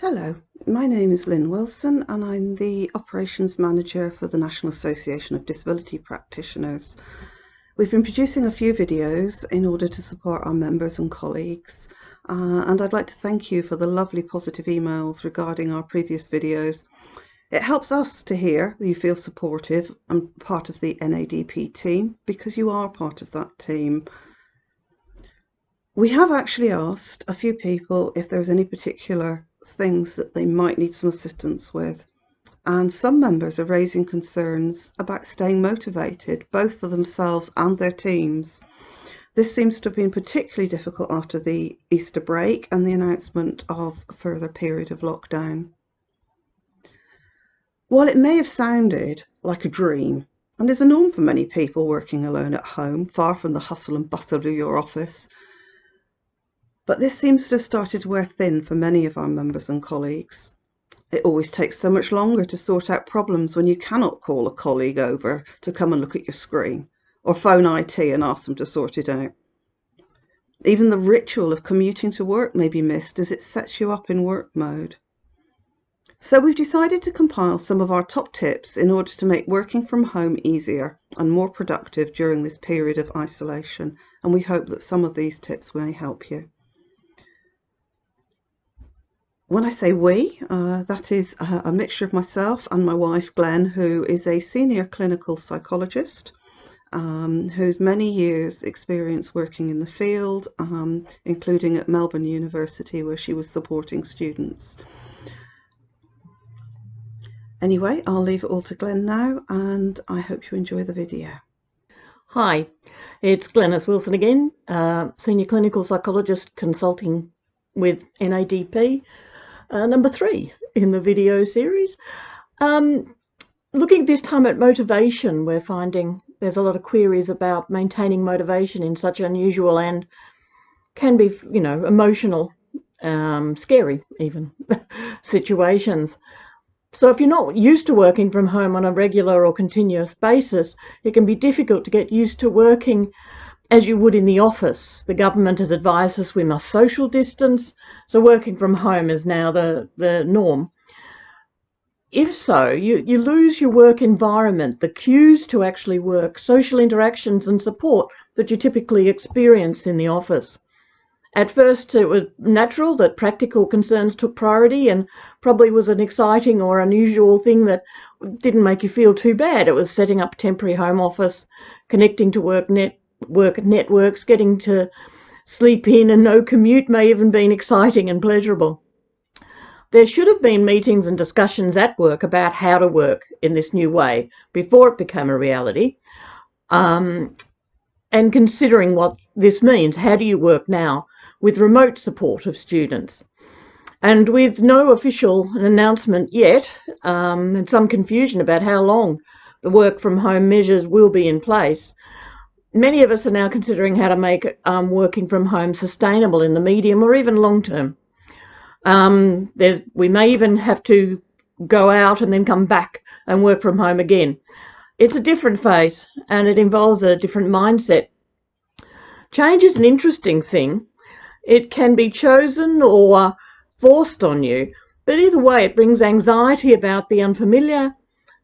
Hello, my name is Lynn Wilson and I'm the Operations Manager for the National Association of Disability Practitioners. We've been producing a few videos in order to support our members and colleagues uh, and I'd like to thank you for the lovely positive emails regarding our previous videos. It helps us to hear that you feel supportive and part of the NADP team because you are part of that team. We have actually asked a few people if there's any particular things that they might need some assistance with. And some members are raising concerns about staying motivated, both for themselves and their teams. This seems to have been particularly difficult after the Easter break and the announcement of a further period of lockdown. While it may have sounded like a dream, and is a norm for many people working alone at home, far from the hustle and bustle of your office, but this seems to have started to wear thin for many of our members and colleagues. It always takes so much longer to sort out problems when you cannot call a colleague over to come and look at your screen or phone IT and ask them to sort it out. Even the ritual of commuting to work may be missed as it sets you up in work mode. So we've decided to compile some of our top tips in order to make working from home easier and more productive during this period of isolation and we hope that some of these tips may help you. When I say we, uh, that is a, a, mixture of myself and my wife Glen, who is a senior clinical psychologist, um, who's many years experience working in the field, um, including at Melbourne University where she was supporting students. Anyway, I'll leave it all to Glen now and I hope you enjoy the video. Hi, it's Glenys Wilson again, uh, Senior Clinical Psychologist consulting with NADP uh, number three in the video series. Um, looking this time at motivation, we're finding there's a lot of queries about maintaining motivation in such unusual and can be, you know, emotional, um, scary even situations. So if you're not used to working from home on a regular or continuous basis, it can be difficult to get used to working as you would in the office. The government has advised us we must social distance, so working from home is now the, the norm. If so, you, you lose your work environment, the cues to actually work, social interactions and support that you typically experience in the office. At first, it was natural that practical concerns took priority and probably was an exciting or unusual thing that didn't make you feel too bad. It was setting up temporary home office, connecting to work net, work networks, getting to sleep in and no commute may even been exciting and pleasurable. There should have been meetings and discussions at work about how to work in this new way before it became a reality. Um, and considering what this means, how do you work now with remote support of students? And with no official announcement yet, um, and some confusion about how long the work from home measures will be in place, many of us are now considering how to make um, working from home sustainable in the medium or even long term. Um, there's, we may even have to go out and then come back and work from home again. It's a different phase and it involves a different mindset. Change is an interesting thing. It can be chosen or forced on you, but either way, it brings anxiety about the unfamiliar,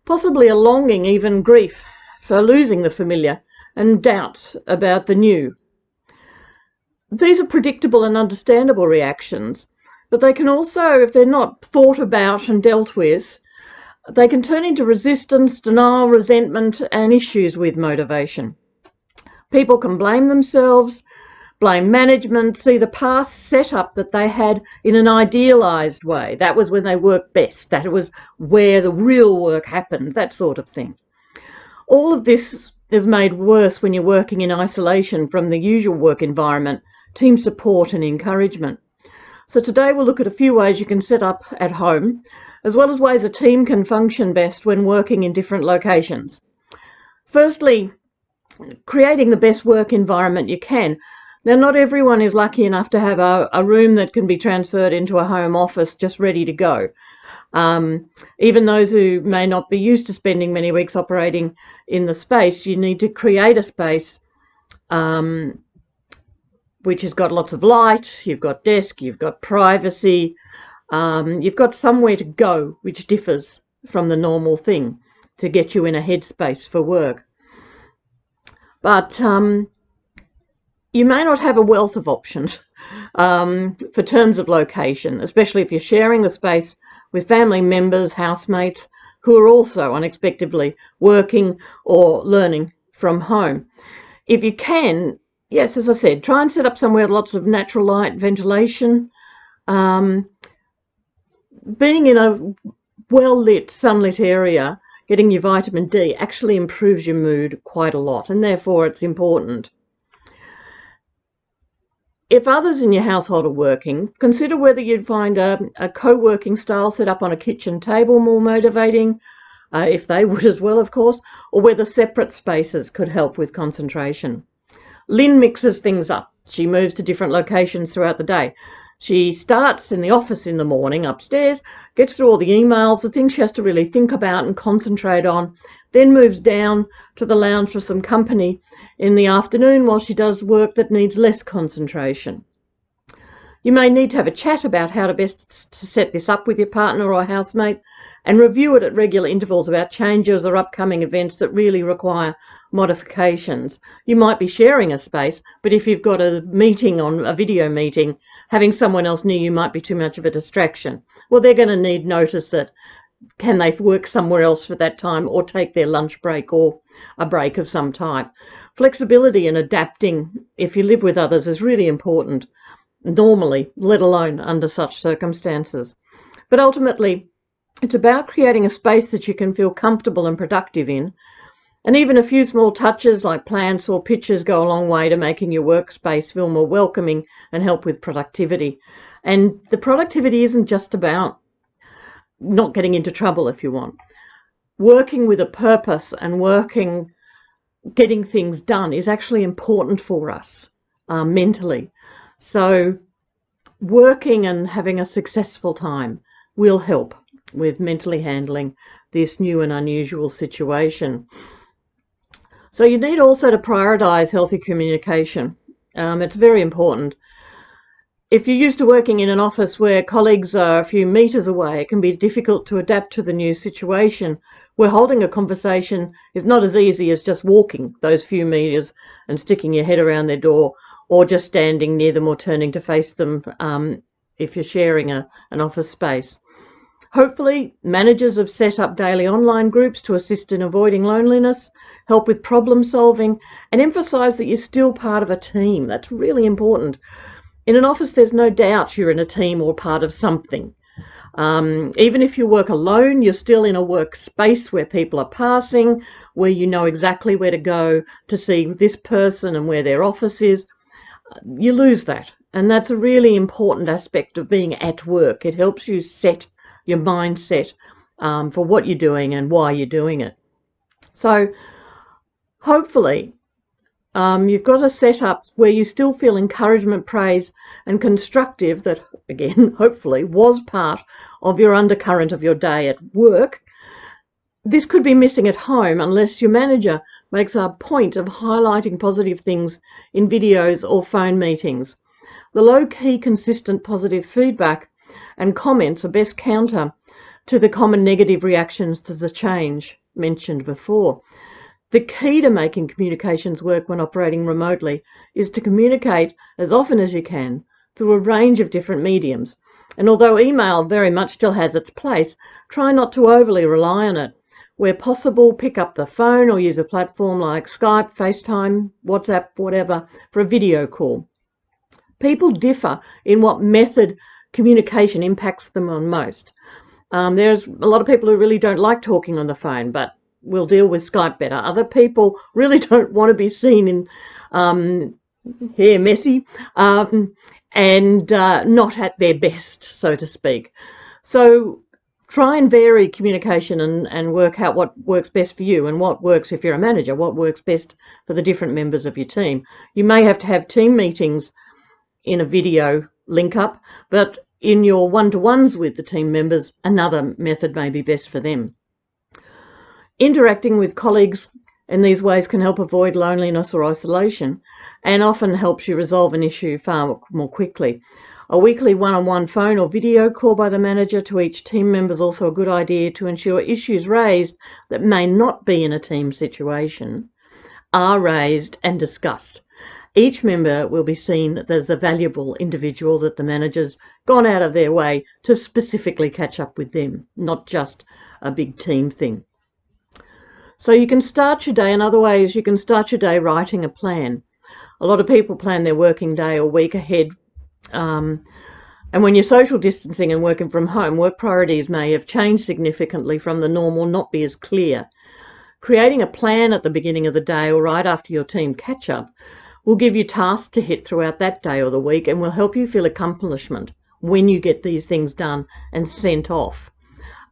possibly a longing, even grief, for losing the familiar and doubt about the new. These are predictable and understandable reactions, but they can also, if they're not thought about and dealt with, they can turn into resistance, denial, resentment, and issues with motivation. People can blame themselves, blame management, see the past setup that they had in an idealised way. That was when they worked best. That was where the real work happened, that sort of thing. All of this is made worse when you're working in isolation from the usual work environment, team support and encouragement. So today we'll look at a few ways you can set up at home, as well as ways a team can function best when working in different locations. Firstly, creating the best work environment you can. Now, not everyone is lucky enough to have a, a room that can be transferred into a home office just ready to go. Um, even those who may not be used to spending many weeks operating in the space, you need to create a space um, which has got lots of light, you've got desk, you've got privacy, Um, you've got somewhere to go which differs from the normal thing to get you in a headspace for work. But um, you may not have a wealth of options um, for terms of location, especially if you're sharing the space with family members, housemates, who are also unexpectedly working or learning from home. If you can, yes, as I said, try and set up somewhere with lots of natural light, ventilation. Um, being in a well lit, sunlit area, getting your vitamin D actually improves your mood quite a lot, and therefore it's important. If others in your household are working, consider whether you'd find a, a co working style set up on a kitchen table more motivating, uh, if they would as well, of course, or whether separate spaces could help with concentration. Lynn mixes things up. She moves to different locations throughout the day. She starts in the office in the morning upstairs, gets through all the emails, the things she has to really think about and concentrate on, then moves down to the lounge for some company in the afternoon while she does work that needs less concentration. You may need to have a chat about how to best to set this up with your partner or housemate and review it at regular intervals about changes or upcoming events that really require modifications. You might be sharing a space, but if you've got a meeting on a video meeting, having someone else near you might be too much of a distraction. Well, they're going to need notice that can they work somewhere else for that time or take their lunch break or a break of some type. Flexibility and adapting if you live with others is really important normally, let alone under such circumstances. But ultimately, it's about creating a space that you can feel comfortable and productive in. And even a few small touches like plants or pictures go a long way to making your workspace feel more welcoming and help with productivity. And the productivity isn't just about not getting into trouble if you want. Working with a purpose and working, getting things done is actually important for us uh, mentally. So, working and having a successful time will help with mentally handling this new and unusual situation. So you need also to prioritize healthy communication. Um, it's very important. If you're used to working in an office where colleagues are a few meters away, it can be difficult to adapt to the new situation where holding a conversation is not as easy as just walking those few meters and sticking your head around their door or just standing near them or turning to face them um, if you're sharing a, an office space. Hopefully, managers have set up daily online groups to assist in avoiding loneliness, help with problem solving, and emphasise that you're still part of a team. That's really important. In an office, there's no doubt you're in a team or part of something. Um, even if you work alone, you're still in a workspace where people are passing, where you know exactly where to go to see this person and where their office is. You lose that. And that's a really important aspect of being at work. It helps you set your mindset um, for what you're doing and why you're doing it. So hopefully um, you've got a setup where you still feel encouragement, praise, and constructive that, again, hopefully was part of your undercurrent of your day at work. This could be missing at home unless your manager makes a point of highlighting positive things in videos or phone meetings. The low key, consistent positive feedback and comments are best counter to the common negative reactions to the change mentioned before. The key to making communications work when operating remotely is to communicate as often as you can through a range of different mediums. And although email very much still has its place, try not to overly rely on it. Where possible, pick up the phone or use a platform like Skype, FaceTime, WhatsApp, whatever, for a video call. People differ in what method communication impacts them on most. Um, there's a lot of people who really don't like talking on the phone, but will deal with Skype better. Other people really don't want to be seen in um, here messy um, and uh, not at their best, so to speak. So try and vary communication and, and work out what works best for you and what works if you're a manager, what works best for the different members of your team. You may have to have team meetings in a video link up, but in your one-to-ones with the team members, another method may be best for them. Interacting with colleagues in these ways can help avoid loneliness or isolation and often helps you resolve an issue far more quickly. A weekly one-on-one phone or video call by the manager to each team member is also a good idea to ensure issues raised that may not be in a team situation are raised and discussed. Each member will be seen as a valuable individual that the manager's gone out of their way to specifically catch up with them, not just a big team thing. So you can start your day in other ways. You can start your day writing a plan. A lot of people plan their working day or week ahead. Um, and when you're social distancing and working from home, work priorities may have changed significantly from the norm or not be as clear. Creating a plan at the beginning of the day or right after your team catch up will give you tasks to hit throughout that day or the week and will help you feel accomplishment when you get these things done and sent off.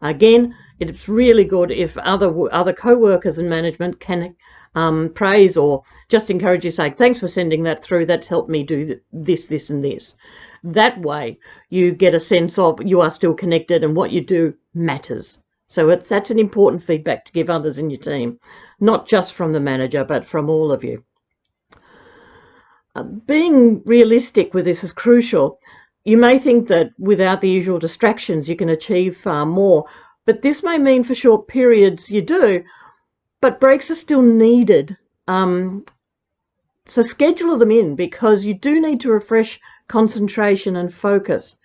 Again, it's really good if other other co-workers and management can um, praise or just encourage you say thanks for sending that through. That's helped me do this this and this. That way you get a sense of you are still connected and what you do matters. So that's an important feedback to give others in your team not just from the manager but from all of you. Uh, being realistic with this is crucial. You may think that without the usual distractions you can achieve far more but this may mean for short periods you do, but breaks are still needed. Um, so schedule them in because you do need to refresh concentration and focus.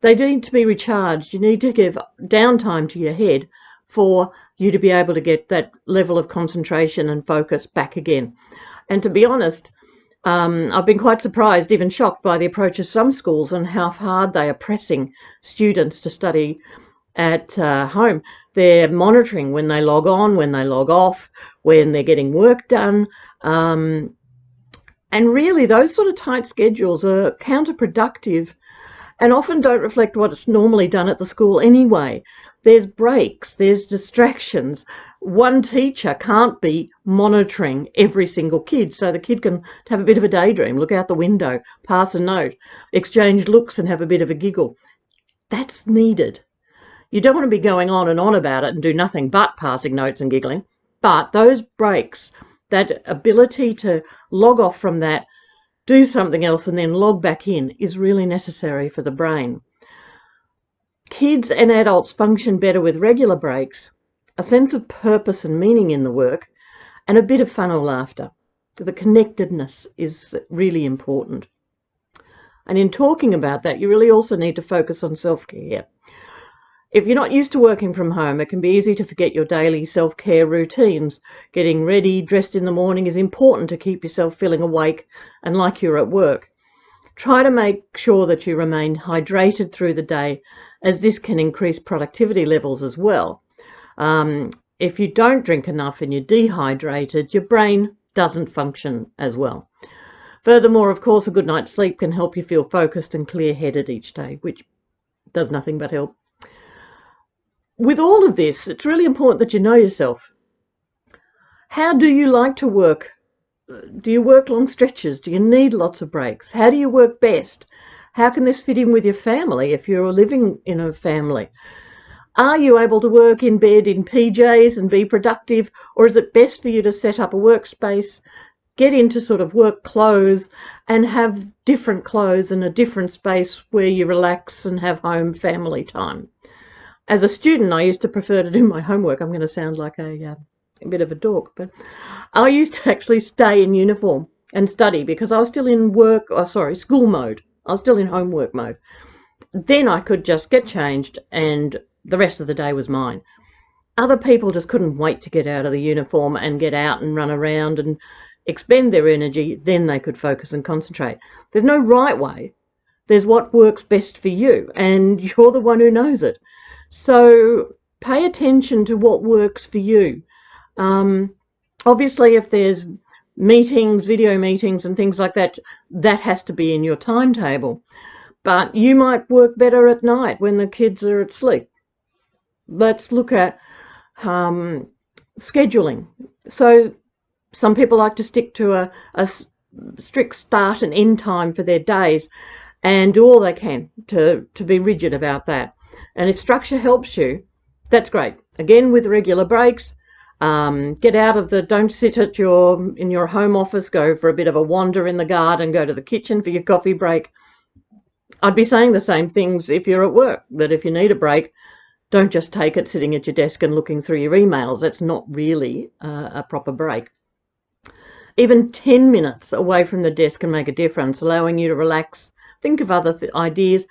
They need to be recharged. You need to give downtime to your head for you to be able to get that level of concentration and focus back again. And to be honest, um, I've been quite surprised, even shocked by the approach of some schools and how hard they are pressing students to study at uh, home. They're monitoring when they log on, when they log off, when they're getting work done. Um, and really, those sort of tight schedules are counterproductive and often don't reflect what's normally done at the school anyway. There's breaks, there's distractions. One teacher can't be monitoring every single kid, so the kid can have a bit of a daydream, look out the window, pass a note, exchange looks, and have a bit of a giggle. That's needed. You don't want to be going on and on about it and do nothing but passing notes and giggling. But those breaks, that ability to log off from that, do something else, and then log back in is really necessary for the brain. Kids and adults function better with regular breaks, a sense of purpose and meaning in the work, and a bit of fun or laughter. The connectedness is really important. And in talking about that, you really also need to focus on self care. If you're not used to working from home, it can be easy to forget your daily self care routines. Getting ready, dressed in the morning is important to keep yourself feeling awake and like you're at work. Try to make sure that you remain hydrated through the day, as this can increase productivity levels as well. Um, if you don't drink enough and you're dehydrated, your brain doesn't function as well. Furthermore, of course, a good night's sleep can help you feel focused and clear headed each day, which does nothing but help with all of this, it's really important that you know yourself. How do you like to work? Do you work long stretches? Do you need lots of breaks? How do you work best? How can this fit in with your family if you're living in a family? Are you able to work in bed in PJs and be productive, or is it best for you to set up a workspace, get into sort of work clothes, and have different clothes and a different space where you relax and have home family time? As a student, I used to prefer to do my homework. I'm going to sound like a, uh, a bit of a dork, but I used to actually stay in uniform and study because I was still in work, oh, sorry, school mode. I was still in homework mode. Then I could just get changed and the rest of the day was mine. Other people just couldn't wait to get out of the uniform and get out and run around and expend their energy. Then they could focus and concentrate. There's no right way. There's what works best for you, and you're the one who knows it. So pay attention to what works for you. Um, obviously, if there's meetings, video meetings, and things like that, that has to be in your timetable. But you might work better at night when the kids are asleep. Let's look at um, scheduling. So some people like to stick to a, a strict start and end time for their days and do all they can to, to be rigid about that. And if structure helps you, that's great. Again, with regular breaks, um, get out of the, don't sit at your, in your home office, go for a bit of a wander in the garden, go to the kitchen for your coffee break. I'd be saying the same things if you're at work, that if you need a break, don't just take it sitting at your desk and looking through your emails. That's not really uh, a proper break. Even 10 minutes away from the desk can make a difference, allowing you to relax, think of other th ideas.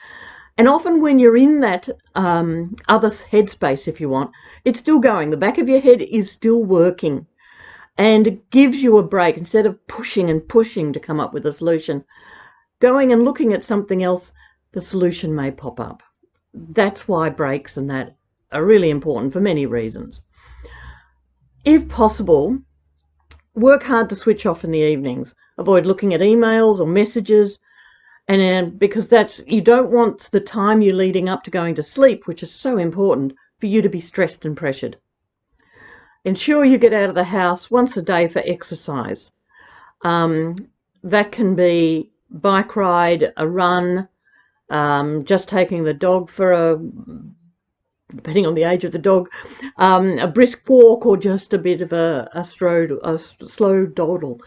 And often when you're in that um, other headspace, if you want, it's still going. The back of your head is still working and it gives you a break instead of pushing and pushing to come up with a solution. Going and looking at something else, the solution may pop up. That's why breaks and that are really important for many reasons. If possible, work hard to switch off in the evenings. Avoid looking at emails or messages, and uh, because that's you don't want the time you're leading up to going to sleep, which is so important, for you to be stressed and pressured. Ensure you get out of the house once a day for exercise. Um, that can be bike ride, a run, um, just taking the dog for a depending on the age of the dog, um, a brisk walk or just a bit of a, a, slow, a slow dawdle.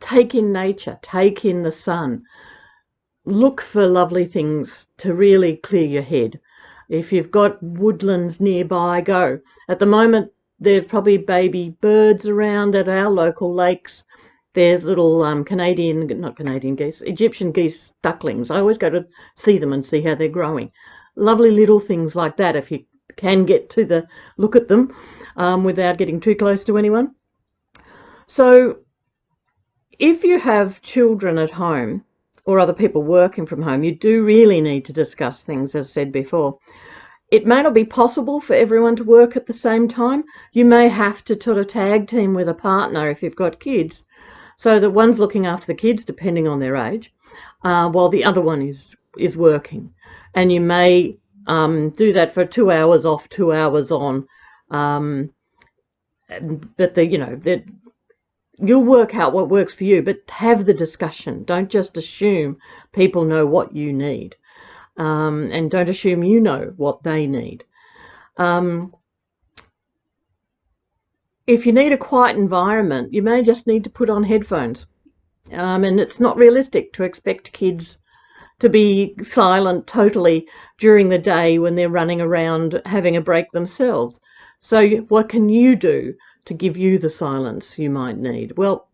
Take in nature, take in the sun. Look for lovely things to really clear your head. If you've got woodlands nearby, go. At the moment, there's probably baby birds around at our local lakes. There's little um, Canadian, not Canadian geese, Egyptian geese ducklings. I always go to see them and see how they're growing. Lovely little things like that if you can get to the look at them um, without getting too close to anyone. So if you have children at home or other people working from home, you do really need to discuss things, as said before. It may not be possible for everyone to work at the same time. You may have to sort of tag team with a partner if you've got kids. So that one's looking after the kids, depending on their age, uh, while the other one is is working. And you may um, do that for two hours off, two hours on. Um, but the you know you'll work out what works for you, but have the discussion. Don't just assume people know what you need, um, and don't assume you know what they need. Um, if you need a quiet environment, you may just need to put on headphones. Um, and it's not realistic to expect kids to be silent totally during the day when they're running around having a break themselves. So what can you do to give you the silence you might need? Well,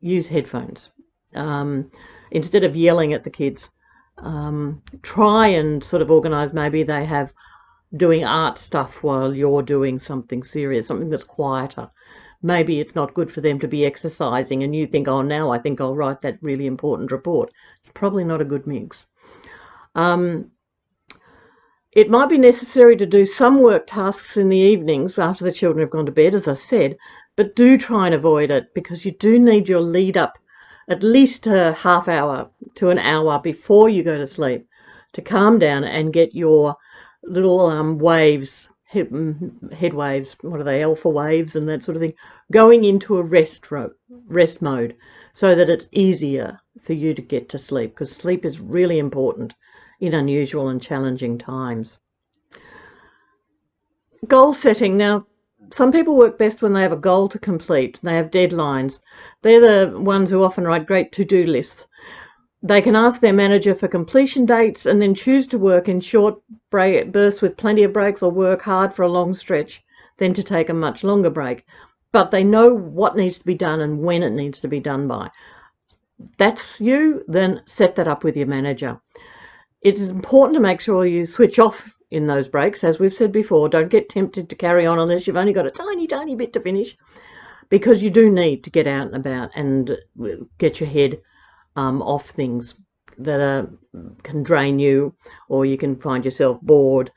use headphones. Um, instead of yelling at the kids, um, try and sort of organize maybe they have doing art stuff while you're doing something serious, something that's quieter. Maybe it's not good for them to be exercising and you think, oh, now I think I'll write that really important report. It's probably not a good mix. Um, it might be necessary to do some work tasks in the evenings after the children have gone to bed, as I said, but do try and avoid it because you do need your lead up at least a half hour to an hour before you go to sleep to calm down and get your little um, waves, head, mm, head, waves, what are they, alpha waves and that sort of thing, going into a rest, rest mode so that it's easier for you to get to sleep because sleep is really important in unusual and challenging times. Goal setting. Now, some people work best when they have a goal to complete. They have deadlines. They're the ones who often write great to-do lists. They can ask their manager for completion dates and then choose to work in short bursts with plenty of breaks or work hard for a long stretch, then to take a much longer break. But they know what needs to be done and when it needs to be done by. That's you, then set that up with your manager. It is important to make sure you switch off in those breaks. As we've said before, don't get tempted to carry on unless you've only got a tiny, tiny bit to finish because you do need to get out and about and get your head um, off things that are, can drain you or you can find yourself bored.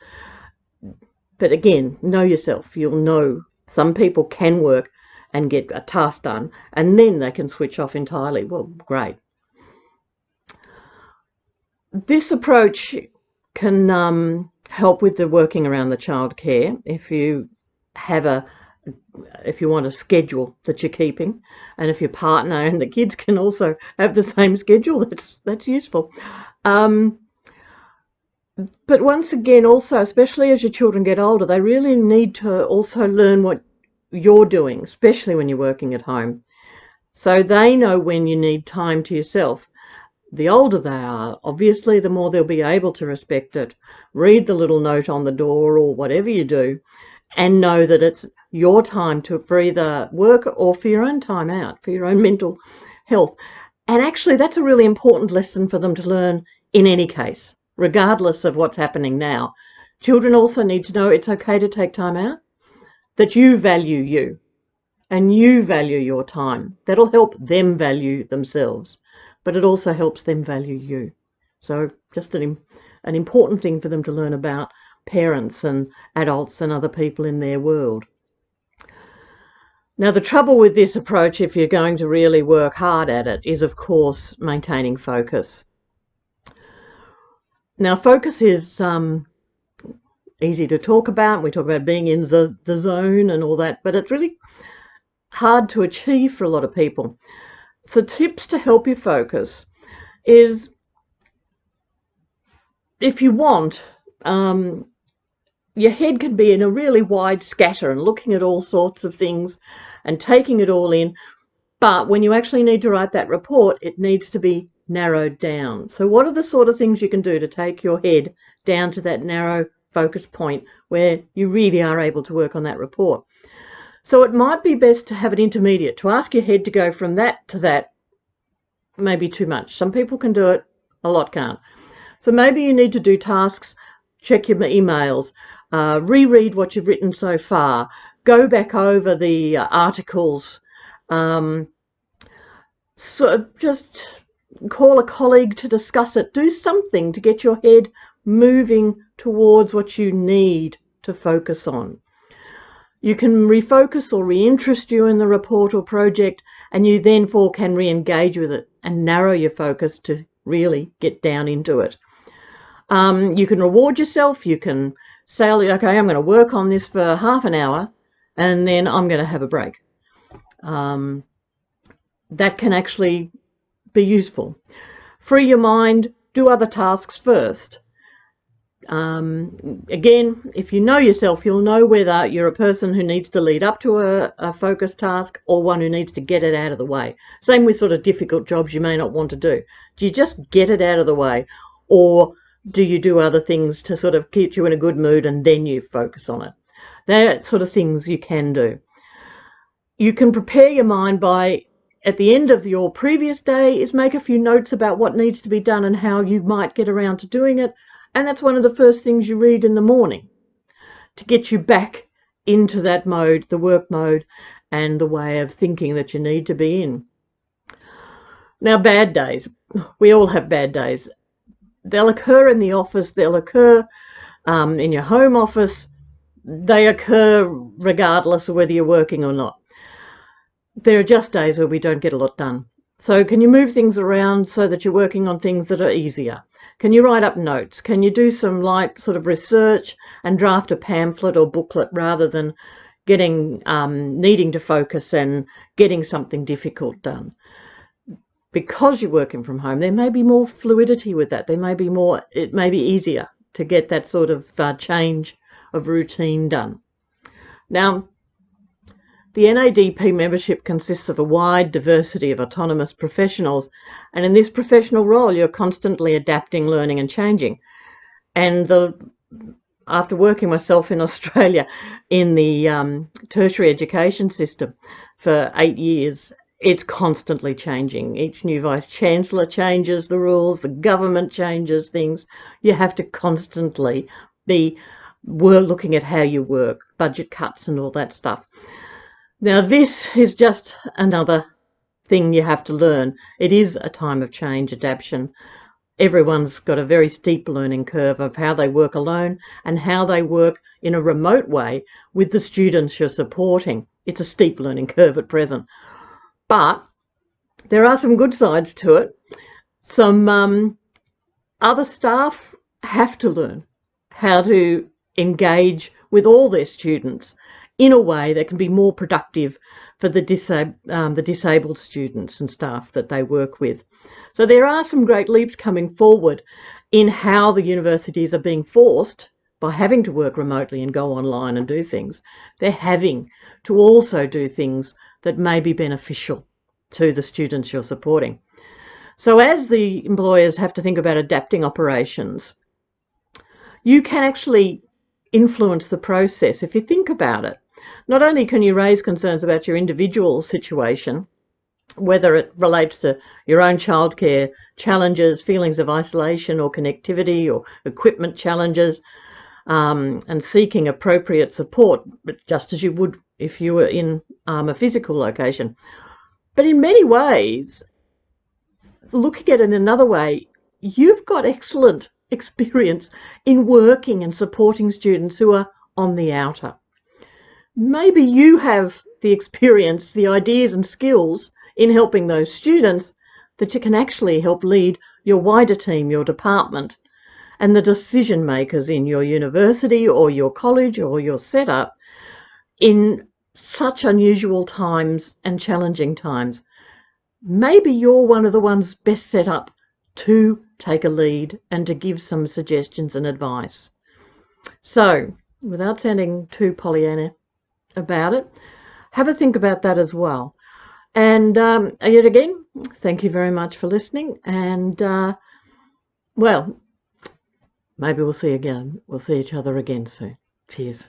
But again, know yourself. You'll know some people can work and get a task done and then they can switch off entirely. Well, great this approach can um, help with the working around the childcare if you have a if you want a schedule that you're keeping and if your partner and the kids can also have the same schedule that's that's useful. Um, but once again also especially as your children get older they really need to also learn what you're doing especially when you're working at home. So they know when you need time to yourself the older they are, obviously, the more they'll be able to respect it. Read the little note on the door or whatever you do, and know that it's your time to for either work or for your own time out, for your own mental health. And actually, that's a really important lesson for them to learn in any case, regardless of what's happening now. Children also need to know it's okay to take time out, that you value you and you value your time. That'll help them value themselves, but it also helps them value you. So, just an, an important thing for them to learn about parents and adults and other people in their world. Now, the trouble with this approach, if you're going to really work hard at it, is of course maintaining focus. Now, focus is um, easy to talk about. We talk about being in the, the zone and all that, but it's really hard to achieve for a lot of people. So, tips to help you focus is if you want, um, your head can be in a really wide scatter and looking at all sorts of things and taking it all in. But when you actually need to write that report, it needs to be narrowed down. So, what are the sort of things you can do to take your head down to that narrow focus point where you really are able to work on that report? So, it might be best to have an intermediate, to ask your head to go from that to that, maybe too much. Some people can do it, a lot can't. So, maybe you need to do tasks, check your emails, uh, reread what you've written so far, go back over the uh, articles, um, so just call a colleague to discuss it. Do something to get your head moving towards what you need to focus on. You can refocus or reinterest you in the report or project, and you therefore can re engage with it and narrow your focus to really get down into it. Um, you can reward yourself, you can say, okay, I'm going to work on this for half an hour and then I'm going to have a break. Um, that can actually be useful. Free your mind, do other tasks first. Um, again, if you know yourself, you'll know whether you're a person who needs to lead up to a, a focus task or one who needs to get it out of the way. Same with sort of difficult jobs you may not want to do. Do you just get it out of the way or do you do other things to sort of keep you in a good mood and then you focus on it? They're sort of things you can do. You can prepare your mind by, at the end of your previous day, is make a few notes about what needs to be done and how you might get around to doing it. And that's one of the first things you read in the morning to get you back into that mode, the work mode, and the way of thinking that you need to be in. Now, bad days. We all have bad days they'll occur in the office, they'll occur um, in your home office, they occur regardless of whether you're working or not. There are just days where we don't get a lot done. So, can you move things around so that you're working on things that are easier? Can you write up notes? Can you do some light sort of research and draft a pamphlet or booklet rather than getting um, needing to focus and getting something difficult done? because you're working from home, there may be more fluidity with that. There may be more, it may be easier to get that sort of uh, change of routine done. Now, the NADP membership consists of a wide diversity of autonomous professionals, and in this professional role, you're constantly adapting, learning, and changing. And the after working myself in Australia in the um, tertiary education system for eight years it's constantly changing. Each new vice chancellor changes the rules, the government changes things. You have to constantly be we're looking at how you work, budget cuts and all that stuff. Now this is just another thing you have to learn. It is a time of change, adaptation. Everyone's got a very steep learning curve of how they work alone and how they work in a remote way with the students you're supporting. It's a steep learning curve at present. But there are some good sides to it. Some um, other staff have to learn how to engage with all their students in a way that can be more productive for the, disab um, the disabled students and staff that they work with. So there are some great leaps coming forward in how the universities are being forced by having to work remotely and go online and do things. They're having to also do things that may be beneficial to the students you're supporting. So as the employers have to think about adapting operations, you can actually influence the process if you think about it. Not only can you raise concerns about your individual situation, whether it relates to your own childcare challenges, feelings of isolation or connectivity or equipment challenges, um, and seeking appropriate support, just as you would if you were in um, a physical location. But in many ways, looking at it in another way, you've got excellent experience in working and supporting students who are on the outer. Maybe you have the experience, the ideas and skills in helping those students that you can actually help lead your wider team, your department, and the decision makers in your university or your college or your setup in such unusual times and challenging times. Maybe you're one of the ones best set up to take a lead and to give some suggestions and advice. So, without sounding too Pollyanna about it, have a think about that as well. And um, yet again, thank you very much for listening. And uh, well, maybe we'll see again. We'll see each other again soon. Cheers.